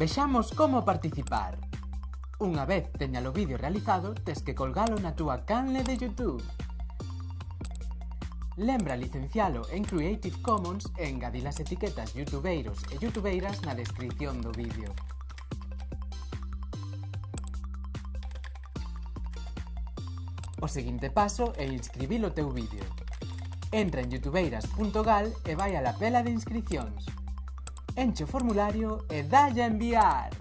Vexamos como participar. Unha vez teña o vídeo realizado, tes que colgalo na túa canle de Youtube. Lembra licencialo en Creative Commons e engadir as etiquetas youtubeiros e youtubeiras na descripción do vídeo. O seguinte paso é inscribir o teu vídeo. Entra en youtubeiras.gal e vai a la pela de inscripcións. Enche formulario e dai a!